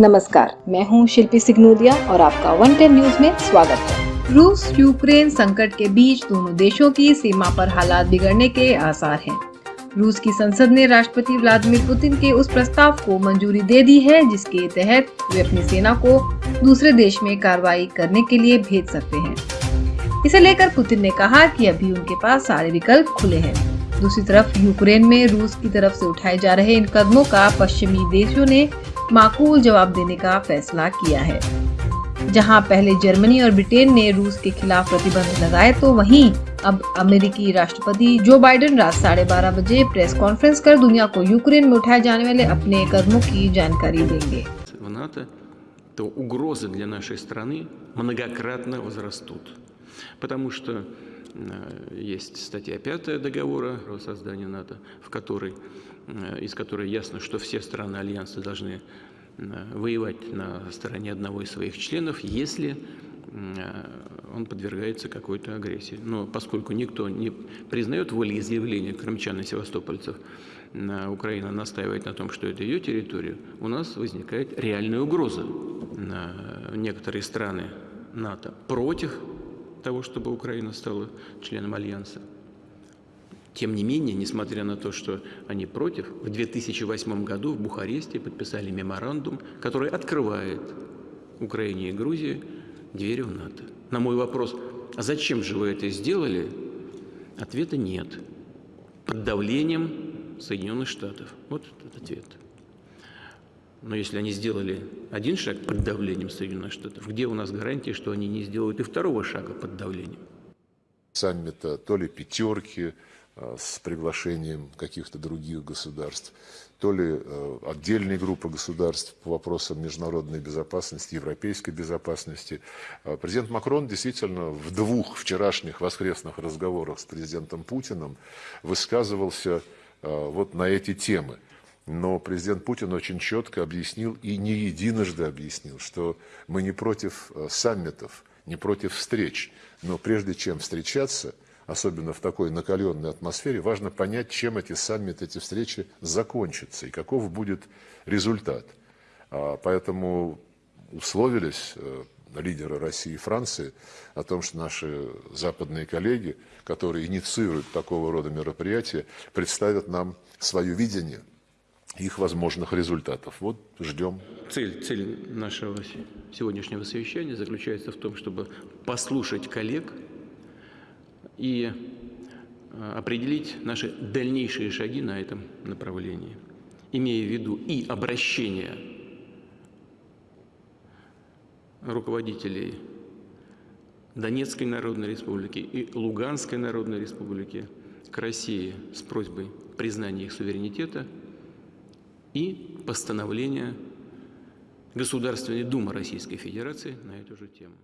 नमस्कार, मैं हूँ शिल्पी सिग्नोदिया और आपका वन टेन न्यूज़ में स्वागत है। रूस, यूक्रेन संकट के बीच दोनों देशों की सीमा पर हालात बिगड़ने के आसार हैं। रूस की संसद ने राष्ट्रपति व्लादिमीर पुतिन के उस प्रस्ताव को मंजूरी दे दी है, जिसके तहत वे अपनी सेना को दूसरे देश में कार्रवाई करने के लिए भेज सकते हैं। इसे लेकर पुतिन ने कहा कि अभी उनके पास सारे विकल्प खुले हैं। दूसरी तरफ़, यूक्रेन में रूस की तरफ़ से उठाए जा रहे इन कदमों का पश्चिमी देशों ने माकूल जवाब देने का फैसला किया है जहां पहले जर्मनी और ब्रिटेन ने रूस के खिलाफ प्रतिबंध लगाए तो वहीं अब अमेरिकी राष्ट्रपति जो बाइडेन रात साढ़े बारह बजे प्रेस कॉन्फ्रेंस कर दुनिया को यूक्रेन में उठाए जाने वाले अपने कदमों की जानकारी देंगे в НАТО, то угрозы для нашей страны многократно возрастут. Потому что э, есть статья 5 договора о создании НАТО, в которой, э, из которой ясно, что все страны Альянса должны э, воевать на стороне одного из своих членов, если э, он подвергается какой-то агрессии. Но поскольку никто не признает волеизъявления крымчан и севастопольцев, на Украина настаивает на том, что это ее территория, у нас возникает реальная угроза. Некоторые страны НАТО против того, чтобы Украина стала членом Альянса. Тем не менее, несмотря на то, что они против, в 2008 году в Бухаресте подписали меморандум, который открывает Украине и Грузии двери в НАТО. На мой вопрос, а зачем же вы это сделали, ответа нет. Под давлением Соединенных Штатов. Вот этот ответ. Но если они сделали один шаг под давлением Соединенных Штатов, где у нас гарантия, что они не сделают и второго шага под давлением? саммита, то ли пятерки э, с приглашением каких-то других государств, то ли э, отдельные группы государств по вопросам международной безопасности, европейской безопасности. Э, Президент Макрон действительно в двух вчерашних воскресных разговорах с президентом Путиным высказывался вот на эти темы. Но президент Путин очень четко объяснил и не единожды объяснил, что мы не против э, саммитов, не против встреч. Но прежде чем встречаться, особенно в такой накаленной атмосфере, важно понять, чем эти саммиты, эти встречи закончатся и каков будет результат. А, Поэтому условились э, лидеры России и Франции о том, что наши западные коллеги, которые инициируют такого рода мероприятия, представят нам свое видение их возможных результатов. Вот ждем. Цель, цель нашего сегодняшнего совещания заключается в том, чтобы послушать коллег и э, определить наши дальнейшие шаги на этом направлении, имея в виду и обращение руководителей Донецкой Народной Республики и Луганской Народной Республики к России с просьбой признания их суверенитета и постановления Государственной Думы Российской Федерации на эту же тему.